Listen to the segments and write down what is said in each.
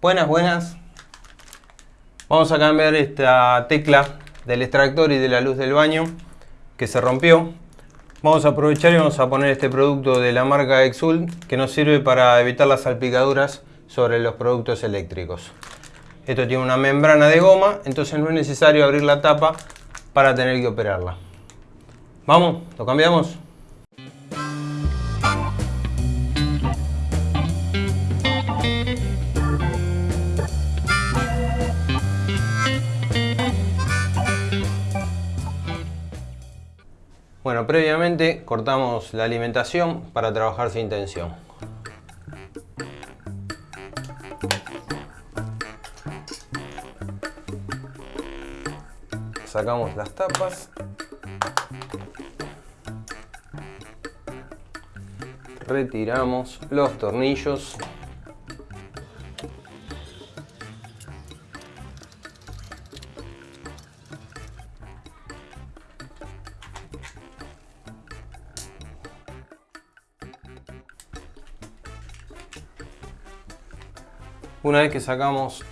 Buenas, buenas. Vamos a cambiar esta tecla del extractor y de la luz del baño que se rompió. Vamos a aprovechar y vamos a poner este producto de la marca Exul que nos sirve para evitar las salpicaduras sobre los productos eléctricos. Esto tiene una membrana de goma, entonces no es necesario abrir la tapa para tener que operarla. ¿Vamos? ¿Lo cambiamos? Bueno, previamente cortamos la alimentación para trabajar sin tensión. Sacamos las tapas. Retiramos los tornillos. Una vez que sacamos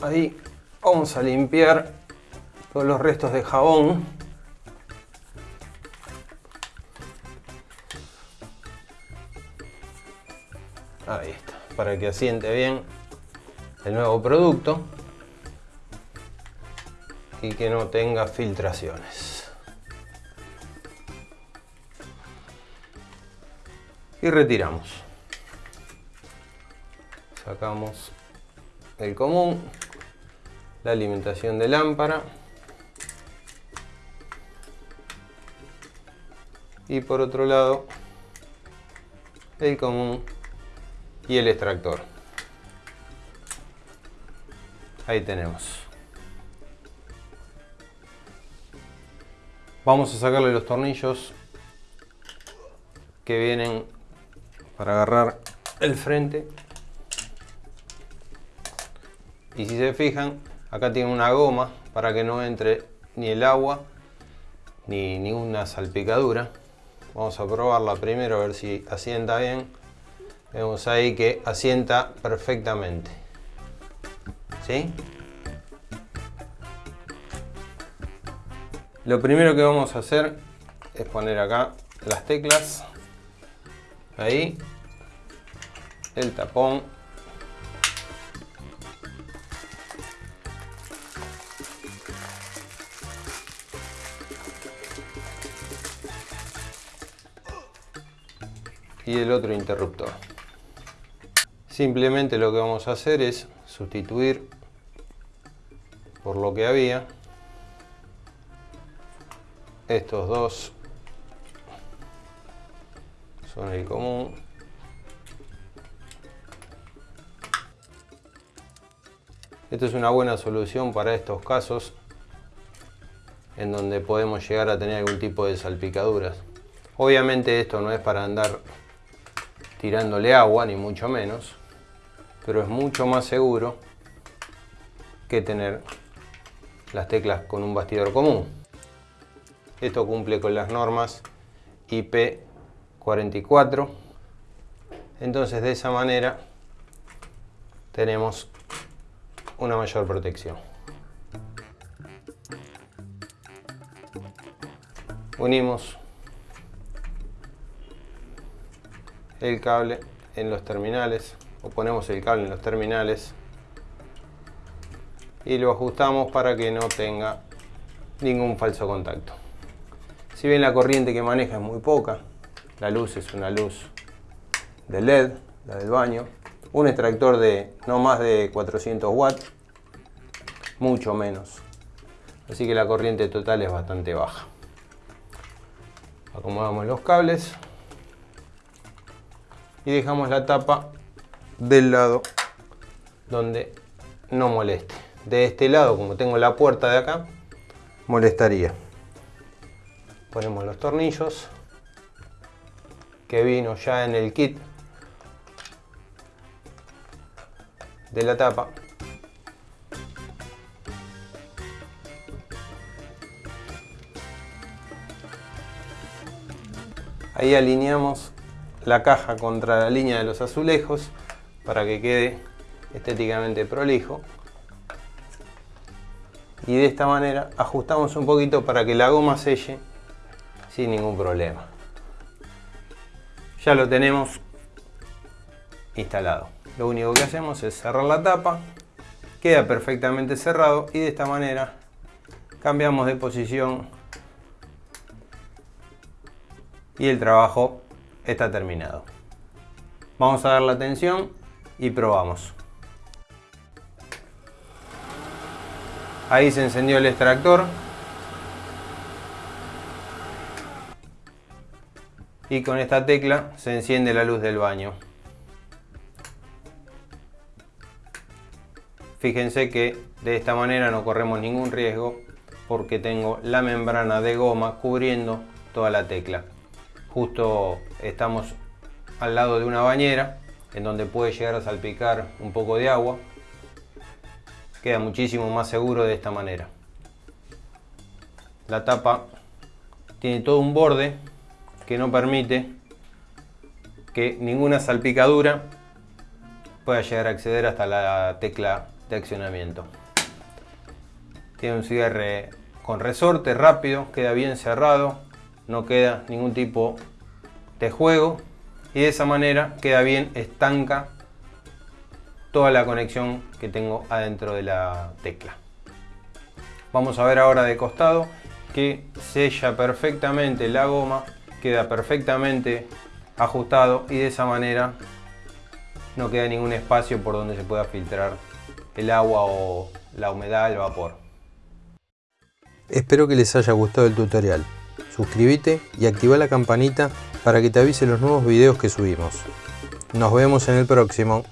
ahí, vamos a limpiar todos los restos de jabón. Ahí está, para que asiente bien el nuevo producto y que no tenga filtraciones. Y retiramos sacamos el común, la alimentación de lámpara y por otro lado el común y el extractor. Ahí tenemos. Vamos a sacarle los tornillos que vienen para agarrar el frente y si se fijan acá tiene una goma para que no entre ni el agua ni ninguna salpicadura. Vamos a probarla primero a ver si asienta bien. Vemos ahí que asienta perfectamente. ¿Sí? lo primero que vamos a hacer es poner acá las teclas. Ahí. El tapón y el otro interruptor. Simplemente lo que vamos a hacer es sustituir por lo que había estos dos. Son el común. Esto es una buena solución para estos casos en donde podemos llegar a tener algún tipo de salpicaduras. Obviamente esto no es para andar tirándole agua, ni mucho menos, pero es mucho más seguro que tener las teclas con un bastidor común. Esto cumple con las normas IP44, entonces de esa manera tenemos una mayor protección. Unimos el cable en los terminales o ponemos el cable en los terminales y lo ajustamos para que no tenga ningún falso contacto. Si bien la corriente que maneja es muy poca, la luz es una luz de LED, la del baño, un extractor de no más de 400 watts, mucho menos. Así que la corriente total es bastante baja. Acomodamos los cables y dejamos la tapa del lado donde no moleste. De este lado, como tengo la puerta de acá, molestaría. Ponemos los tornillos que vino ya en el kit de la tapa. Ahí alineamos la caja contra la línea de los azulejos para que quede estéticamente prolijo. Y de esta manera ajustamos un poquito para que la goma selle sin ningún problema. Ya lo tenemos instalado. Lo único que hacemos es cerrar la tapa queda perfectamente cerrado y de esta manera cambiamos de posición y el trabajo está terminado. Vamos a dar la tensión y probamos. Ahí se encendió el extractor. Y con esta tecla se enciende la luz del baño. Fíjense que de esta manera no corremos ningún riesgo porque tengo la membrana de goma cubriendo toda la tecla. Justo estamos al lado de una bañera en donde puede llegar a salpicar un poco de agua. Queda muchísimo más seguro de esta manera. La tapa tiene todo un borde que no permite que ninguna salpicadura pueda llegar a acceder hasta la tecla de accionamiento. Tiene un cierre con resorte rápido, queda bien cerrado, no queda ningún tipo de juego y de esa manera queda bien estanca toda la conexión que tengo adentro de la tecla. Vamos a ver ahora de costado que sella perfectamente la goma, queda perfectamente ajustado y de esa manera no queda ningún espacio por donde se pueda filtrar el agua o la humedad, el vapor. Espero que les haya gustado el tutorial. Suscríbete y activa la campanita para que te avise los nuevos videos que subimos. Nos vemos en el próximo.